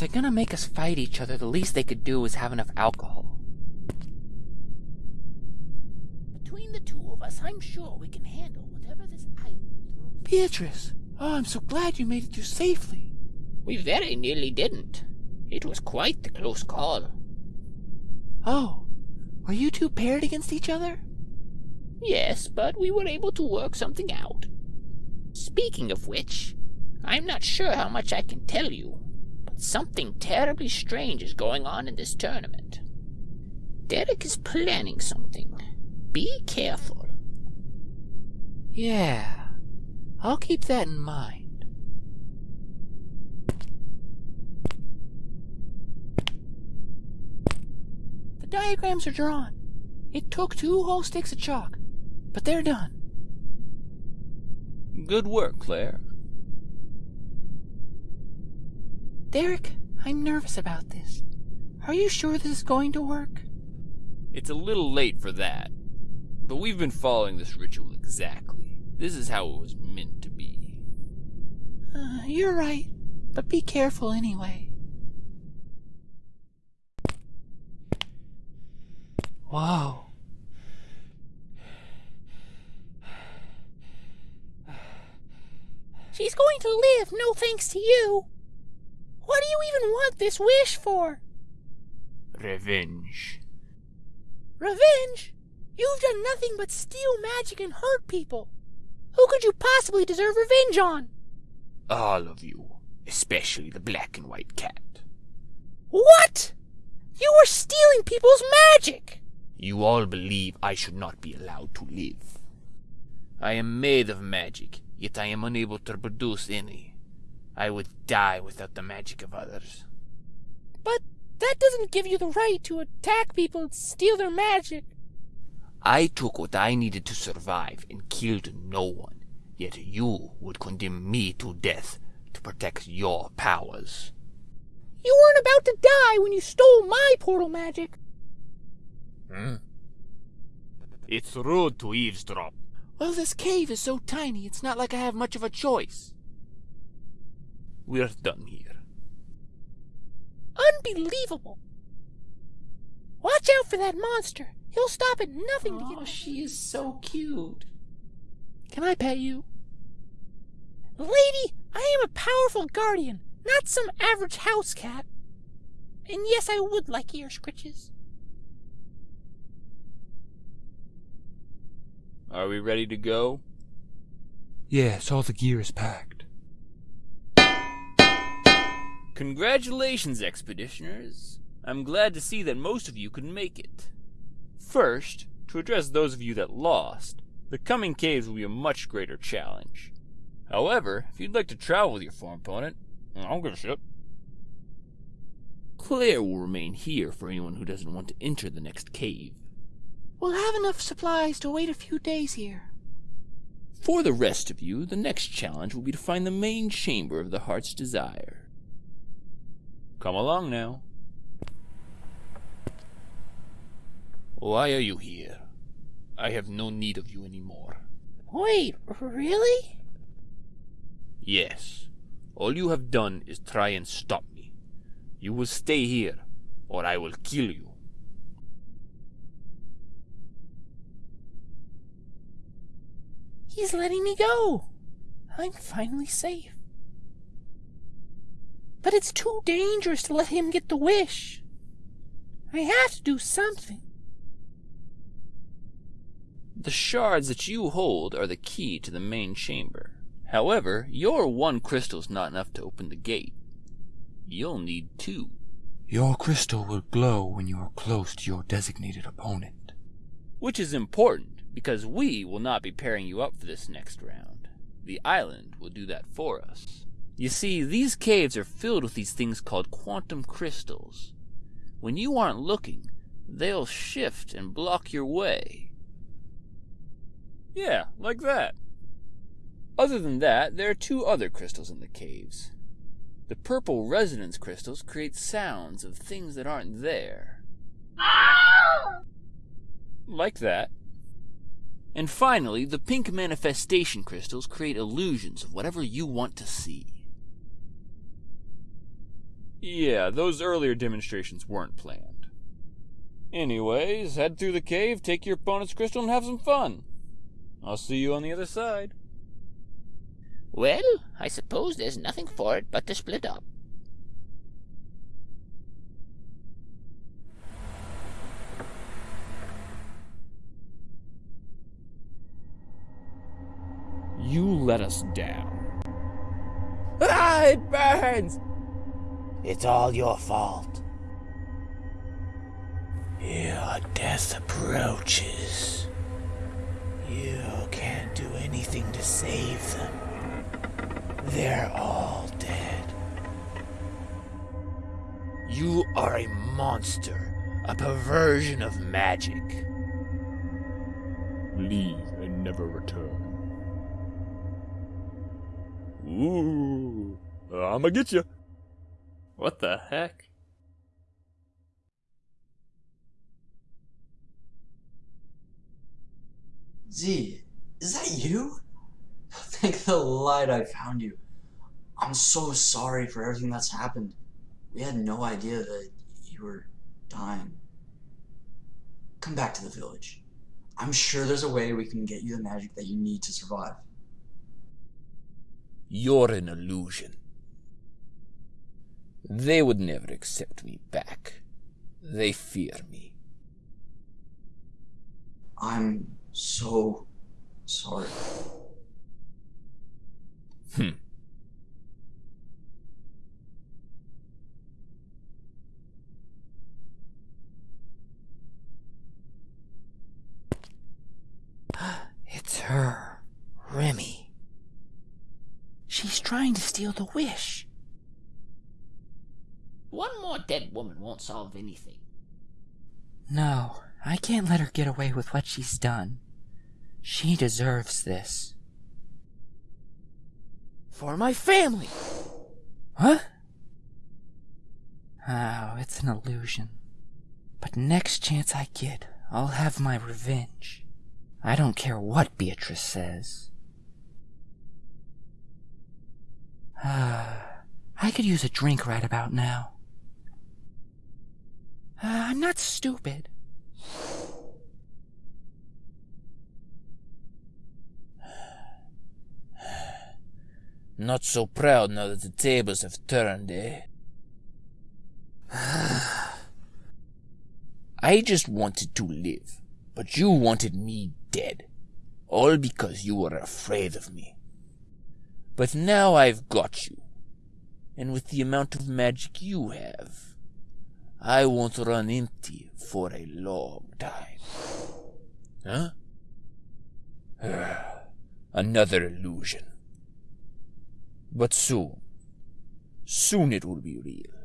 they're gonna make us fight each other, the least they could do is have enough alcohol. Between the two of us, I'm sure we can handle whatever this island throws. Beatrice! Oh, I'm so glad you made it through safely. We very nearly didn't. It was quite the close call. Oh, were you two paired against each other? Yes, but we were able to work something out. Speaking of which, I'm not sure how much I can tell you, but something terribly strange is going on in this tournament. Derek is planning something. Be careful. Yeah, I'll keep that in mind. The diagrams are drawn. It took two whole sticks of chalk, but they're done. Good work, Claire. Derek, I'm nervous about this. Are you sure this is going to work? It's a little late for that. But we've been following this ritual exactly. This is how it was meant to be. Uh, you're right, but be careful anyway. Wow. She's going to live, no thanks to you. What do you even want this wish for? Revenge. Revenge? You've done nothing but steal magic and hurt people. Who could you possibly deserve revenge on? All of you, especially the black and white cat. What? You were stealing people's magic! You all believe I should not be allowed to live. I am made of magic, yet I am unable to produce any. I would die without the magic of others. But that doesn't give you the right to attack people and steal their magic. I took what I needed to survive and killed no one, yet you would condemn me to death to protect your powers. You weren't about to die when you stole my portal magic. Hmm? It's rude to eavesdrop. Well, this cave is so tiny, it's not like I have much of a choice. We're done here. Unbelievable. Watch out for that monster. He'll stop at nothing to get. Oh, get. she is so cute. Can I pet you? Lady, I am a powerful guardian, not some average house cat. And yes, I would like ear scritches. Are we ready to go? Yes, all the gear is packed. Congratulations, expeditioners. I'm glad to see that most of you could make it. First, to address those of you that lost, the coming caves will be a much greater challenge. However, if you'd like to travel with your former opponent, I don't give a shit. Claire will remain here for anyone who doesn't want to enter the next cave. We'll have enough supplies to wait a few days here. For the rest of you, the next challenge will be to find the main chamber of the heart's desire. Come along now. Why are you here? I have no need of you anymore. Wait, really? Yes, all you have done is try and stop me. You will stay here, or I will kill you. He's letting me go. I'm finally safe. But it's too dangerous to let him get the wish. I have to do something. The shards that you hold are the key to the main chamber. However, your one crystal is not enough to open the gate. You'll need two. Your crystal will glow when you are close to your designated opponent. Which is important, because we will not be pairing you up for this next round. The island will do that for us. You see, these caves are filled with these things called quantum crystals. When you aren't looking, they'll shift and block your way. Yeah, like that. Other than that, there are two other crystals in the caves. The purple resonance crystals create sounds of things that aren't there. Like that. And finally, the pink manifestation crystals create illusions of whatever you want to see. Yeah, those earlier demonstrations weren't planned. Anyways, head through the cave, take your opponent's crystal, and have some fun. I'll see you on the other side. Well, I suppose there's nothing for it but to split up. You let us down. Ah, it burns! It's all your fault. Your death approaches. You can't do anything to save them. They're all dead. You are a monster, a perversion of magic. Leave and never return. Ooh, I'ma get you. What the heck? Z, is that you? Thank the light I found you. I'm so sorry for everything that's happened. We had no idea that you were dying. Come back to the village. I'm sure there's a way we can get you the magic that you need to survive. You're an illusion. They would never accept me back. They fear me. I'm so sorry. Hmm. It's her, Remy. She's trying to steal the wish. One more dead woman won't solve anything. No, I can't let her get away with what she's done. She deserves this. For my family. Huh? Oh, it's an illusion. But next chance I get, I'll have my revenge. I don't care what Beatrice says. Ah, I could use a drink right about now. Uh, I'm not stupid. Not so proud now that the tables have turned, eh? I just wanted to live, but you wanted me dead. All because you were afraid of me. But now I've got you. And with the amount of magic you have, I won't run empty for a long time. Huh? Another illusion. But soon, soon it will be real.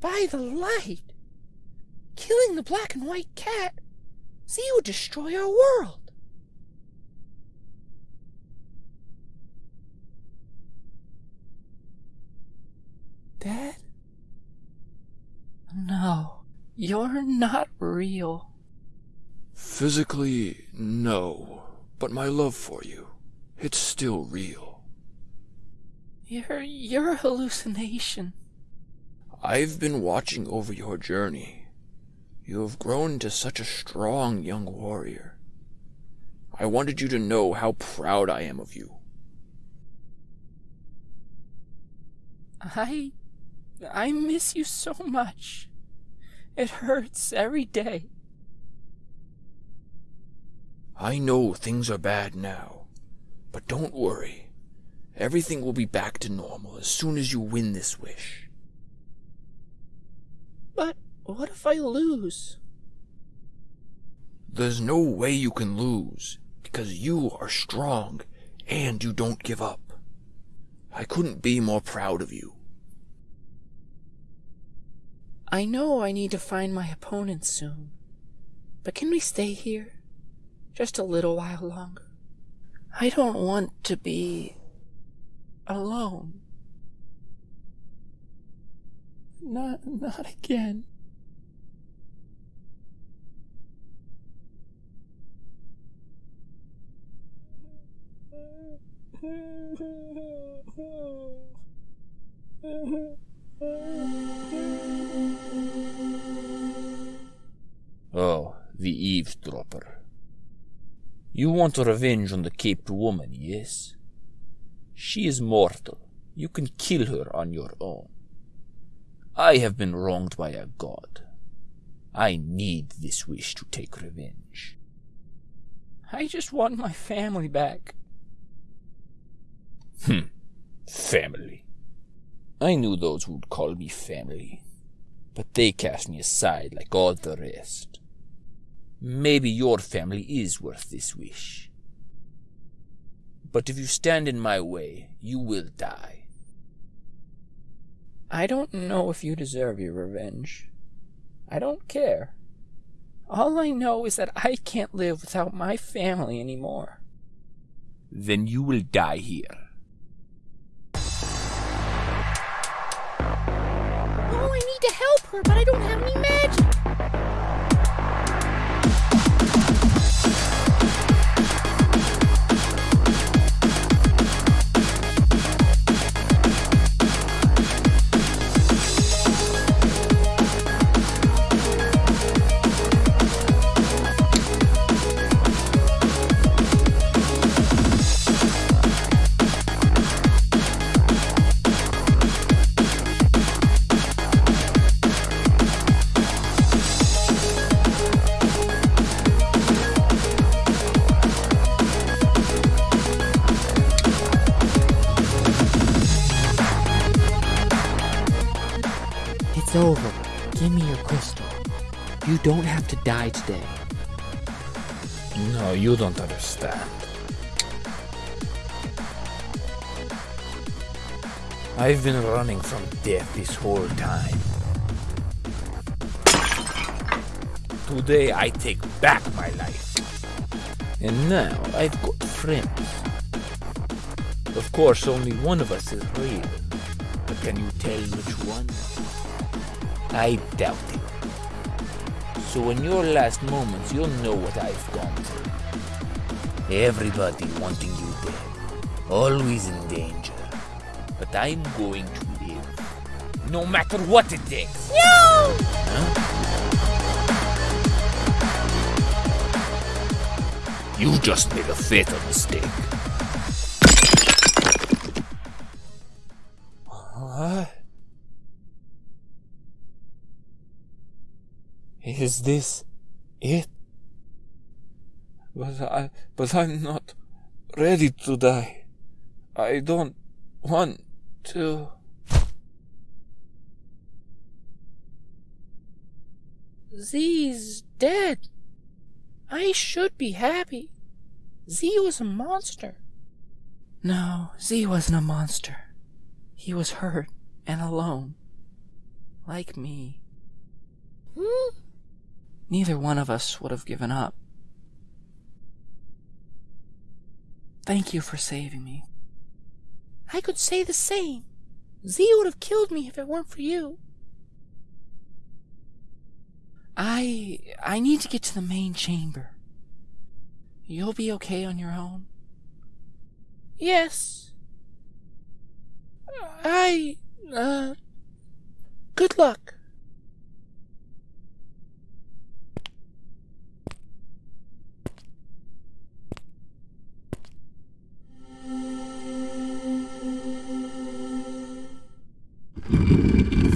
By the light! Killing the black and white cat! See, would destroy our world! Dad? No, you're not real. Physically, no. But my love for you, it's still real. You're, you're a hallucination. I've been watching over your journey. You have grown to such a strong young warrior. I wanted you to know how proud I am of you. I. I miss you so much. It hurts every day. I know things are bad now, but don't worry. Everything will be back to normal as soon as you win this wish. But what if I lose? There's no way you can lose, because you are strong and you don't give up. I couldn't be more proud of you. I know I need to find my opponent soon, but can we stay here? Just a little while longer. I don't want to be alone. Not, not again. eavesdropper. You want revenge on the caped woman, yes? She is mortal. You can kill her on your own. I have been wronged by a god. I need this wish to take revenge. I just want my family back. Hmm. Family. I knew those who would call me family, but they cast me aside like all the rest. Maybe your family is worth this wish. But if you stand in my way, you will die. I don't know if you deserve your revenge. I don't care. All I know is that I can't live without my family anymore. Then you will die here. Oh, I need to help her, but I don't have any magic. It's over. Give me your crystal. You don't have to die today. No, you don't understand. I've been running from death this whole time. Today I take back my life. And now I've got friends. Of course, only one of us is real. But can you tell which one? I doubt it. So in your last moments, you'll know what I've gone through. Everybody wanting you dead. Always in danger. But I'm going to live. No matter what it takes. No! You just made a fatal mistake. Is this it? But I but I'm not ready to die. I don't want to Z's dead. I should be happy. Z was a monster. No, Z wasn't a monster. He was hurt and alone. Like me. Hmm? Neither one of us would have given up. Thank you for saving me. I could say the same. Z would have killed me if it weren't for you. I I need to get to the main chamber. You'll be okay on your own? Yes. I uh good luck.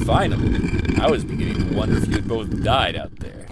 Finally, I was beginning to wonder if you had both died out there.